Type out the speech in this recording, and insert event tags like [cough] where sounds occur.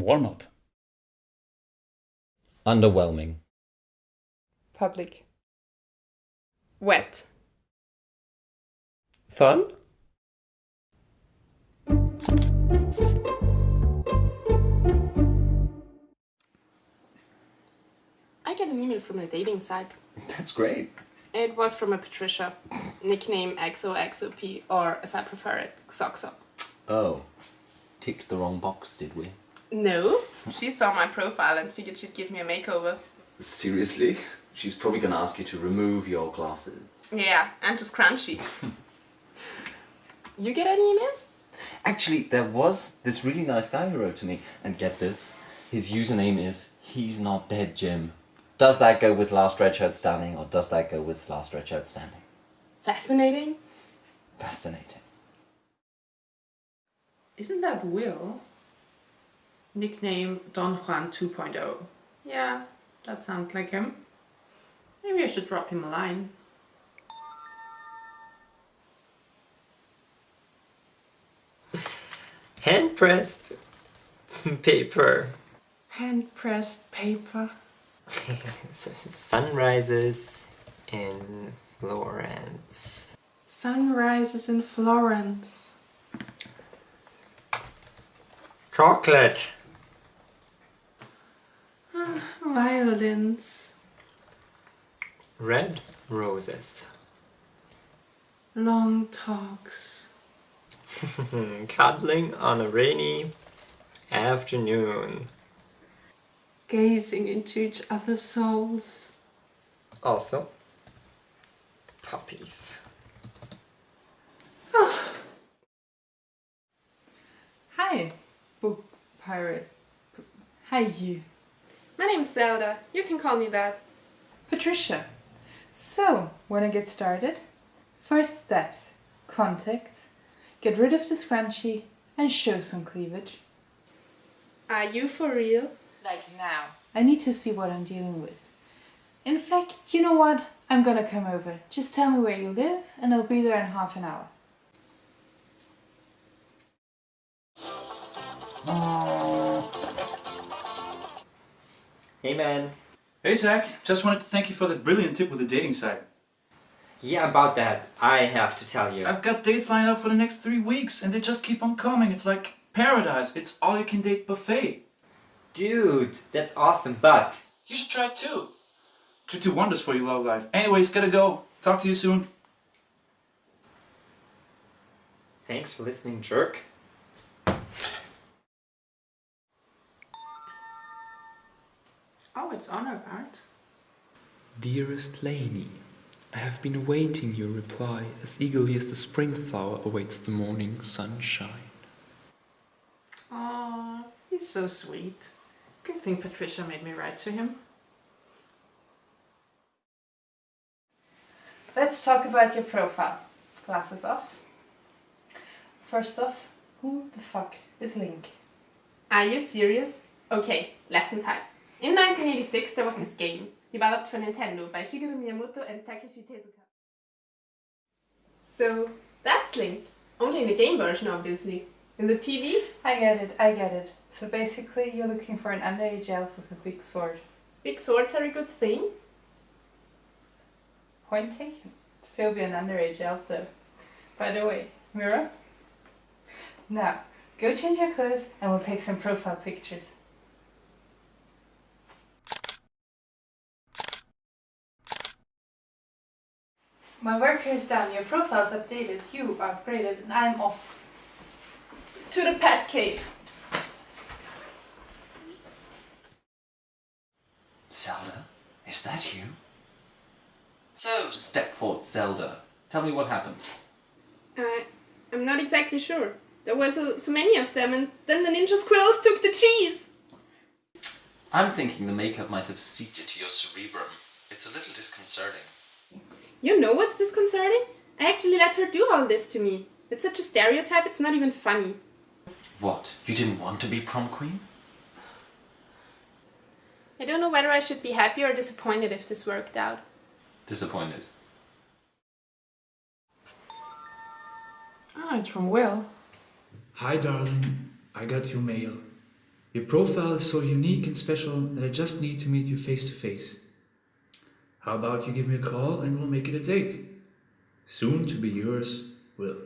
Warm up. Underwhelming. Public. Wet. Fun? I get an email from the dating site. That's great. It was from a Patricia, [sniffs] nickname XOXOP, or as I prefer it, Xoxop. Oh. Ticked the wrong box, did we? No, she saw my profile and figured she'd give me a makeover. Seriously? She's probably gonna ask you to remove your glasses. Yeah, I'm just crunchy. [laughs] you get any emails? Actually, there was this really nice guy who wrote to me, and get this, his username is He's Not Dead Jim. Does that go with Last Red Shirt Standing, or does that go with Last Red Shirt Standing? Fascinating. Fascinating. Isn't that Will? Nickname Don Juan 2.0. Yeah, that sounds like him. Maybe I should drop him a line. Hand pressed [laughs] paper. Hand pressed paper. [laughs] Sunrises in Florence. Sunrises in Florence. Chocolate. Violins. Red roses. Long talks. [laughs] Cuddling on a rainy afternoon. Gazing into each other's souls. Also, puppies. Ah. Hi, book pirate. P- Hi, you. My name's Zelda. You can call me that. Patricia. So, wanna get started? First steps. Contact. Get rid of the scrunchie and show some cleavage. Are you for real? Like now. I need to see what I'm dealing with. In fact, you know what? I'm gonna come over. Just tell me where you live and I'll be there in half an hour. Hey man. Hey Zach, just wanted to thank you for that brilliant tip with the dating site. Yeah, about that, I have to tell you. I've got dates lined up for the next three weeks and they just keep on coming. It's like paradise. It's all you can date buffet. Dude, that's awesome, but... You should try too. Could do wonders for your love life. Anyways, gotta go. Talk to you soon. Thanks for listening, jerk. Oh, it's honor guard. Dearest Laney, I have been awaiting your reply as eagerly as the spring flower awaits the morning sunshine. Aw, he's so sweet. Good thing Patricia made me write to him. Let's talk about your profile. Glasses off. First off, who the fuck is Link? Are you serious? Okay, lesson time. In 1986 there was this game, developed for Nintendo by Shigeru Miyamoto and Takeshi Tezuka. So, that's Link. Only in the game version, obviously. In the TV, I get it, I get it. So basically, you're looking for an underage elf with a big sword. big swords are a good thing. Point taken. Still be an underage elf though. By the way, Mira? Now, go change your clothes and we'll take some profile pictures. My work here is done, your profile's updated, you are upgraded, and I'm off. To the pet cave. Zelda? Is that you? So, step forward, Zelda. Tell me what happened. Uh, I'm not exactly sure. There were so, so many of them and then the ninja squirrels took the cheese. I'm thinking the makeup might have seeped into your cerebrum. It's a little disconcerting. You know what's disconcerting? I actually let her do all this to me. It's such a stereotype, it's not even funny. What? You didn't want to be prom queen? I don't know whether I should be happy or disappointed if this worked out. Disappointed. Ah, it's from Will. Hi darling, I got your mail. Your profile is so unique and special that I just need to meet you face to face. How about you give me a call and we'll make it a date? Soon to be yours, Will.